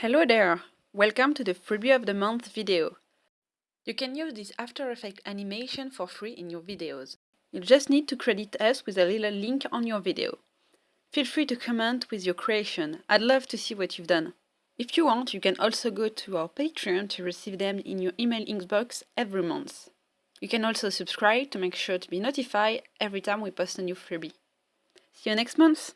Hello there! Welcome to the Freebie of the Month video. You can use this After Effects animation for free in your videos. You just need to credit us with a little link on your video. Feel free to comment with your creation, I'd love to see what you've done. If you want, you can also go to our Patreon to receive them in your email inbox every month. You can also subscribe to make sure to be notified every time we post a new freebie. See you next month!